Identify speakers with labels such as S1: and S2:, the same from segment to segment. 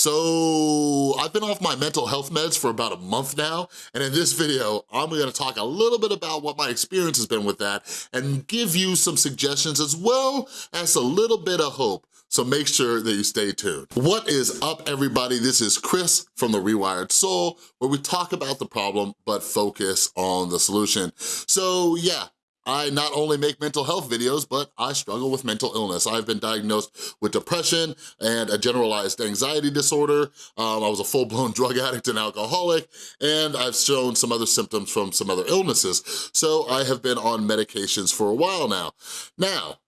S1: So I've been off my mental health meds for about a month now, and in this video, I'm gonna talk a little bit about what my experience has been with that and give you some suggestions as well as a little bit of hope so make sure that you stay tuned. What is up, everybody? This is Chris from The Rewired Soul, where we talk about the problem, but focus on the solution. So yeah, I not only make mental health videos, but I struggle with mental illness. I've been diagnosed with depression and a generalized anxiety disorder. Um, I was a full-blown drug addict and alcoholic, and I've shown some other symptoms from some other illnesses. So I have been on medications for a while now. Now,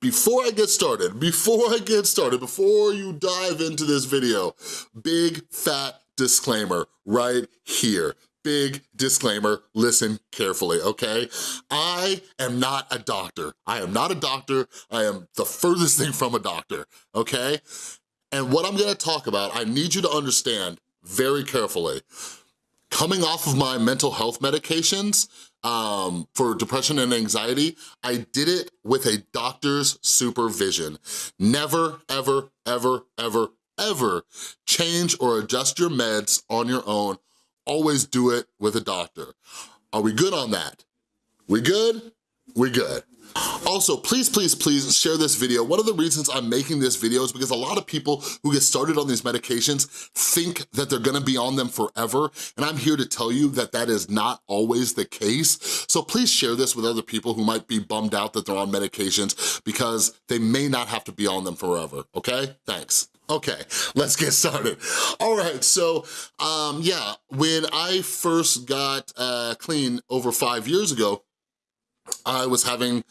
S1: before I get started, before I get started, before you dive into this video, big fat disclaimer right here big disclaimer, listen carefully, okay? I am not a doctor. I am not a doctor. I am the furthest thing from a doctor, okay? And what I'm gonna talk about, I need you to understand very carefully. Coming off of my mental health medications um, for depression and anxiety, I did it with a doctor's supervision. Never, ever, ever, ever, ever change or adjust your meds on your own always do it with a doctor. Are we good on that? We good? We good. Also, please, please, please share this video. One of the reasons I'm making this video is because a lot of people who get started on these medications think that they're gonna be on them forever, and I'm here to tell you that that is not always the case. So please share this with other people who might be bummed out that they're on medications because they may not have to be on them forever, okay? Thanks. Okay, let's get started. All right, so um, yeah, when I first got uh, clean over five years ago, I was having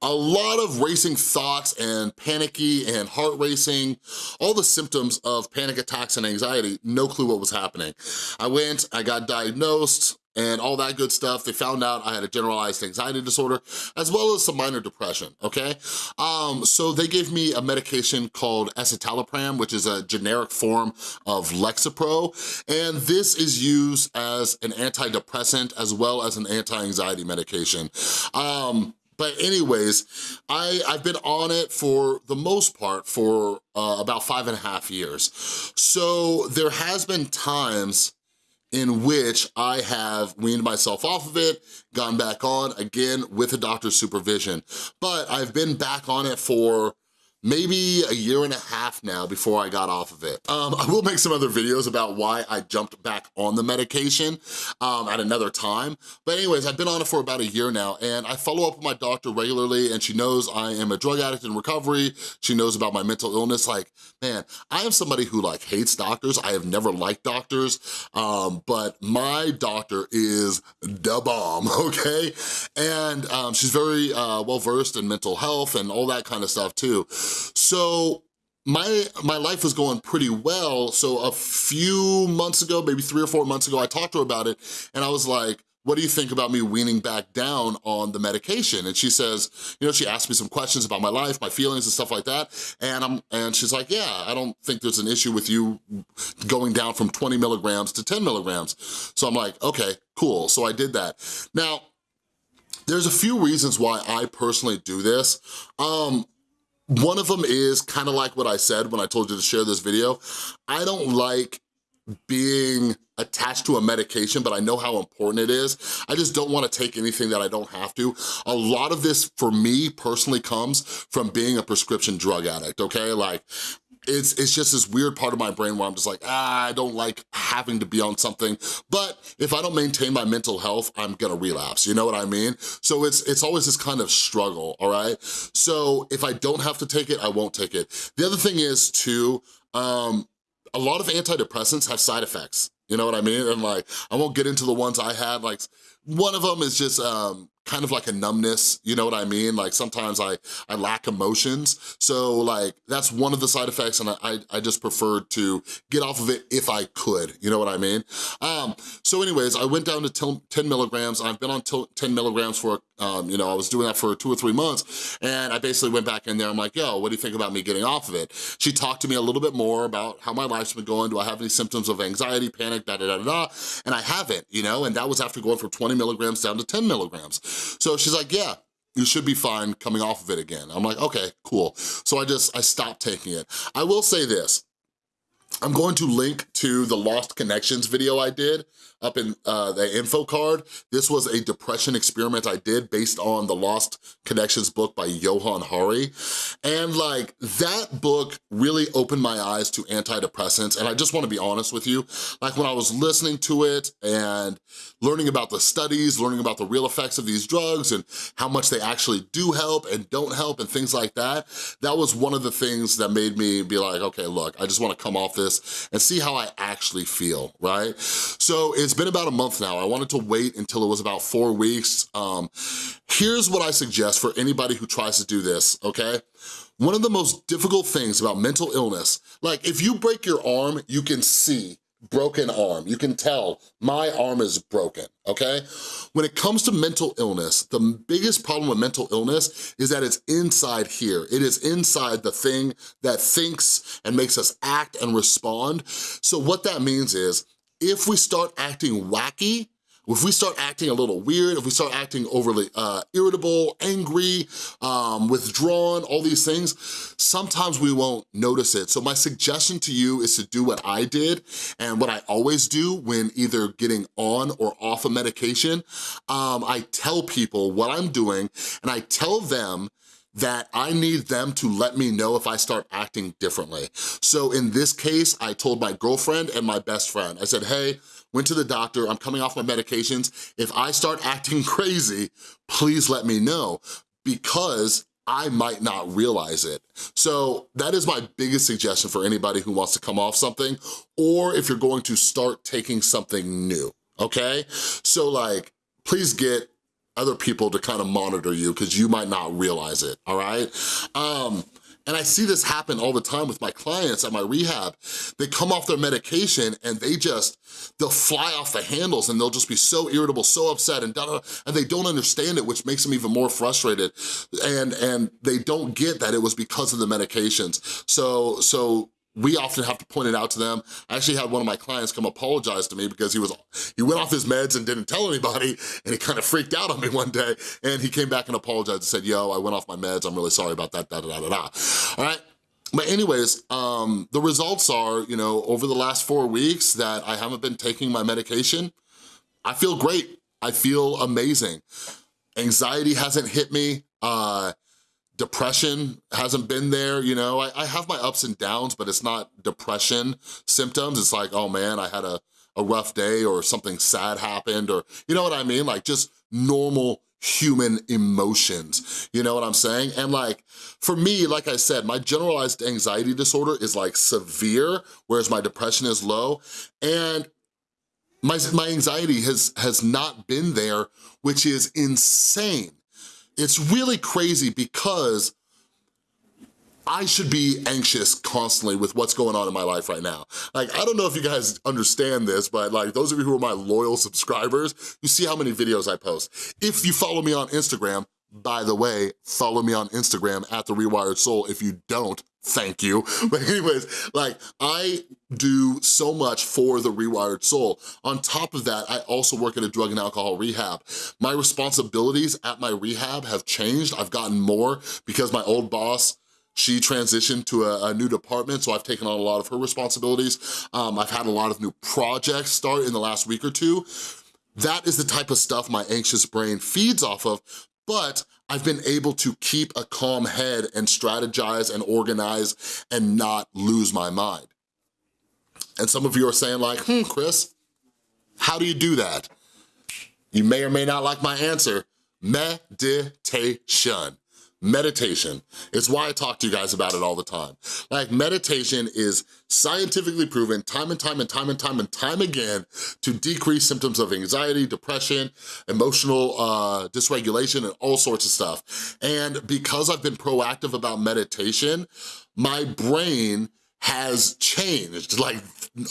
S1: a lot of racing thoughts and panicky and heart racing, all the symptoms of panic attacks and anxiety, no clue what was happening. I went, I got diagnosed, and all that good stuff. They found out I had a generalized anxiety disorder as well as some minor depression, okay? Um, so they gave me a medication called escitalopram, which is a generic form of Lexapro, and this is used as an antidepressant as well as an anti-anxiety medication. Um, but anyways, I, I've been on it for the most part for uh, about five and a half years. So there has been times in which I have weaned myself off of it, gone back on, again, with a doctor's supervision. But I've been back on it for maybe a year and a half now before I got off of it. Um, I will make some other videos about why I jumped back on the medication um, at another time. But anyways, I've been on it for about a year now and I follow up with my doctor regularly and she knows I am a drug addict in recovery. She knows about my mental illness. Like, man, I am somebody who like hates doctors. I have never liked doctors, um, but my doctor is the bomb, okay? And um, she's very uh, well-versed in mental health and all that kind of stuff too. So my my life was going pretty well. So a few months ago, maybe three or four months ago, I talked to her about it and I was like, what do you think about me weaning back down on the medication? And she says, you know, she asked me some questions about my life, my feelings and stuff like that. And I'm and she's like, yeah, I don't think there's an issue with you going down from 20 milligrams to 10 milligrams. So I'm like, okay, cool. So I did that. Now, there's a few reasons why I personally do this. Um, one of them is kind of like what I said when I told you to share this video. I don't like being attached to a medication, but I know how important it is. I just don't wanna take anything that I don't have to. A lot of this, for me, personally comes from being a prescription drug addict, okay? Like, it's, it's just this weird part of my brain where I'm just like, ah, I don't like having to be on something, but if I don't maintain my mental health, I'm gonna relapse, you know what I mean? So it's, it's always this kind of struggle, all right? So if I don't have to take it, I won't take it. The other thing is too, um, a lot of antidepressants have side effects, you know what I mean? And like, I won't get into the ones I had, like one of them is just um, kind of like a numbness, you know what I mean? Like sometimes I, I lack emotions. So like that's one of the side effects and I, I just preferred to get off of it if I could, you know what I mean? Um, so anyways, I went down to 10 milligrams. I've been on 10 milligrams for, um, you know, I was doing that for two or three months and I basically went back in there. I'm like, yo, what do you think about me getting off of it? She talked to me a little bit more about how my life's been going. Do I have any symptoms of anxiety, panic, da da da da, and I haven't, you know, and that was after going for 20 milligrams down to 10 milligrams. So she's like, yeah, you should be fine coming off of it again. I'm like, okay, cool. So I just, I stopped taking it. I will say this, I'm going to link to the Lost Connections video I did up in uh, the info card. This was a depression experiment I did based on the Lost Connections book by Johann Hari. And like that book really opened my eyes to antidepressants. And I just wanna be honest with you, like when I was listening to it and learning about the studies, learning about the real effects of these drugs and how much they actually do help and don't help and things like that, that was one of the things that made me be like, okay, look, I just wanna come off this and see how I actually feel, right? So it's been about a month now. I wanted to wait until it was about four weeks. Um, here's what I suggest for anybody who tries to do this, okay? One of the most difficult things about mental illness, like if you break your arm, you can see broken arm. You can tell my arm is broken, okay? When it comes to mental illness, the biggest problem with mental illness is that it's inside here. It is inside the thing that thinks and makes us act and respond. So what that means is, if we start acting wacky, if we start acting a little weird, if we start acting overly uh, irritable, angry, um, withdrawn, all these things, sometimes we won't notice it. So my suggestion to you is to do what I did and what I always do when either getting on or off a medication. Um, I tell people what I'm doing and I tell them that I need them to let me know if I start acting differently. So in this case, I told my girlfriend and my best friend, I said, hey, went to the doctor, I'm coming off my medications. If I start acting crazy, please let me know because I might not realize it. So that is my biggest suggestion for anybody who wants to come off something or if you're going to start taking something new, okay? So like, please get other people to kind of monitor you because you might not realize it, all right? Um, and I see this happen all the time with my clients at my rehab. They come off their medication and they just, they'll fly off the handles and they'll just be so irritable, so upset and da, da, and they don't understand it, which makes them even more frustrated. And, and they don't get that it was because of the medications. So, so we often have to point it out to them. I actually had one of my clients come apologize to me because he was he went off his meds and didn't tell anybody and he kind of freaked out on me one day and he came back and apologized and said, yo, I went off my meds, I'm really sorry about that, da da da da da. All right, but anyways, um, the results are, you know, over the last four weeks that I haven't been taking my medication, I feel great, I feel amazing. Anxiety hasn't hit me, uh, depression hasn't been there, you know? I, I, have my ups and downs, but it's not depression symptoms. It's like, oh man, I had a, a rough day or something sad happened or, you know what I mean? Like just normal human emotions, you know what I'm saying? And like, for me, like I said, my generalized anxiety disorder is like severe, whereas my depression is low. And my, my anxiety has, has not been there, which is insane it's really crazy because I should be anxious constantly with what's going on in my life right now. Like, I don't know if you guys understand this, but like those of you who are my loyal subscribers, you see how many videos I post. If you follow me on Instagram, by the way, follow me on Instagram at The Rewired Soul. If you don't, thank you. But anyways, like I do so much for the Rewired Soul. On top of that, I also work at a drug and alcohol rehab. My responsibilities at my rehab have changed. I've gotten more because my old boss, she transitioned to a, a, new department, so I've taken on a lot of her responsibilities. Um, I've had a lot of new projects start in the last week or two. That is the type of stuff my anxious brain feeds off of, but I've been able to keep a calm head and strategize and organize and not lose my mind. And some of you are saying like, hmm, Chris, how do you do that? You may or may not like my answer, meditation meditation. It's why I talk to you guys about it all the time. Like meditation is scientifically proven time and time and time and time and time again to decrease symptoms of anxiety, depression, emotional uh, dysregulation, and all sorts of stuff. And because I've been proactive about meditation, my brain has changed. Like,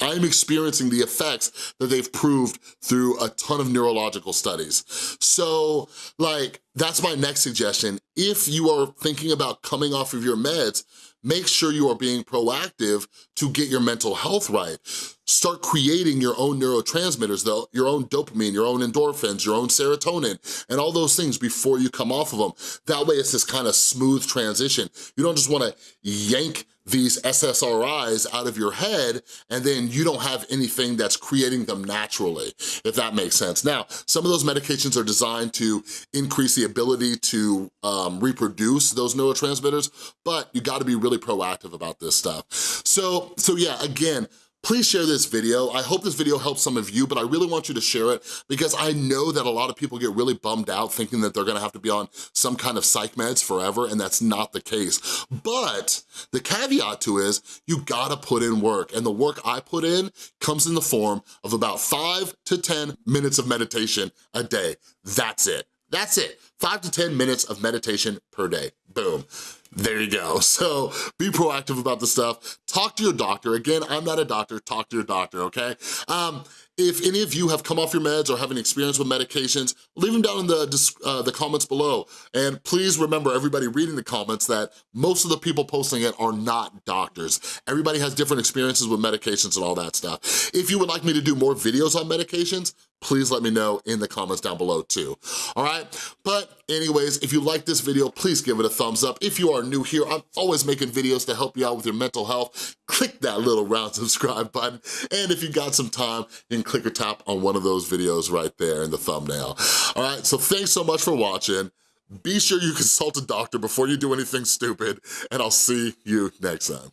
S1: I'm experiencing the effects that they've proved through a ton of neurological studies. So, like, that's my next suggestion. If you are thinking about coming off of your meds, make sure you are being proactive to get your mental health right. start creating your own neurotransmitters, though, your own dopamine, your own endorphins, your own serotonin, and all those things before you come off of them. That way it's this kind of smooth transition. You don't just wanna yank these SSRIs out of your head and then you don't have anything that's creating them naturally, if that makes sense. Now, some of those medications are designed to increase the ability to um, reproduce those neurotransmitters, but you gotta be really proactive about this stuff. So, so yeah, again, please share this video. I hope this video helps some of you, but I really want you to share it because I know that a lot of people get really bummed out thinking that they're gonna have to be on some kind of psych meds forever, and that's not the case. But the caveat to is you gotta put in work, and the work I put in comes in the form of about five to 10 minutes of meditation a day. That's it. That's it. Five to 10 minutes of meditation per day. Boom. There you go. So be proactive about the stuff. Talk to your doctor. Again, I'm not a doctor. Talk to your doctor, okay? Um, if any of you have come off your meds or have any experience with medications, leave them down in the, uh, the comments below. And please remember, everybody reading the comments, that most of the people posting it are not doctors. Everybody has different experiences with medications and all that stuff. If you would like me to do more videos on medications, please let me know in the comments down below too, all right? But anyways, if you like this video, please give it a thumbs up. If you are new here, I'm always making videos to help you out with your mental health. Click that little round subscribe button. And if you got some time, you can click or tap on one of those videos right there in the thumbnail. All right, so thanks so much for watching. Be sure you consult a doctor before you do anything stupid, and I'll see you next time.